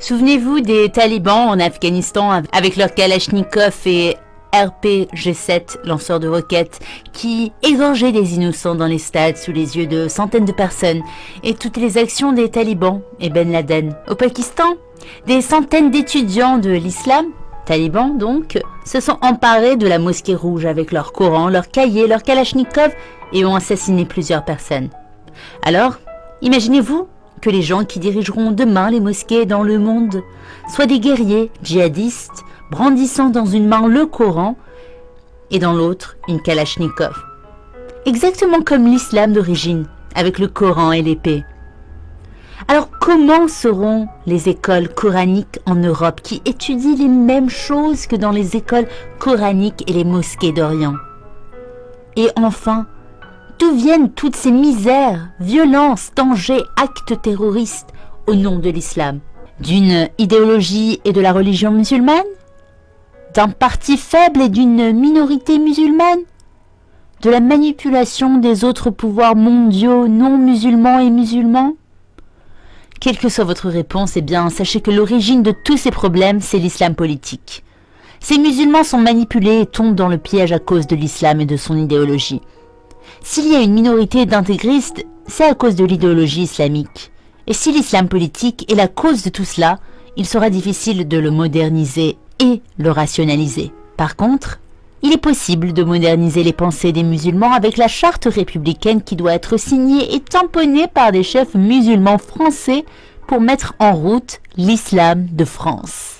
Souvenez-vous des talibans en Afghanistan avec leurs Kalachnikov et RPG-7 lanceurs de roquettes qui égorgeaient des innocents dans les stades sous les yeux de centaines de personnes et toutes les actions des talibans et Ben Laden. Au Pakistan, des centaines d'étudiants de l'islam, talibans donc, se sont emparés de la mosquée rouge avec leurs Coran, leurs cahiers, leurs Kalachnikov et ont assassiné plusieurs personnes. Alors, imaginez-vous que les gens qui dirigeront demain les mosquées dans le monde soient des guerriers djihadistes brandissant dans une main le Coran et dans l'autre une Kalachnikov. Exactement comme l'islam d'origine, avec le Coran et l'épée. Alors comment seront les écoles coraniques en Europe qui étudient les mêmes choses que dans les écoles coraniques et les mosquées d'Orient? Et enfin, d'où viennent toutes ces misères, violences, dangers, actes terroristes au nom de l'islam D'une idéologie et de la religion musulmane? D'un parti faible et d'une minorité musulmane? De la manipulation des autres pouvoirs mondiaux non musulmans et musulmans? Quelle que soit votre réponse, eh bien, sachez que l'origine de tous ces problèmes, c'est l'islam politique. Ces musulmans sont manipulés et tombent dans le piège à cause de l'islam et de son idéologie. S'il y a une minorité d'intégristes, c'est à cause de l'idéologie islamique. Et si l'islam politique est la cause de tout cela, il sera difficile de le moderniser et le rationaliser. Par contre, il est possible de moderniser les pensées des musulmans avec la charte républicaine qui doit être signée et tamponnée par des chefs musulmans français pour mettre en route l'islam de France.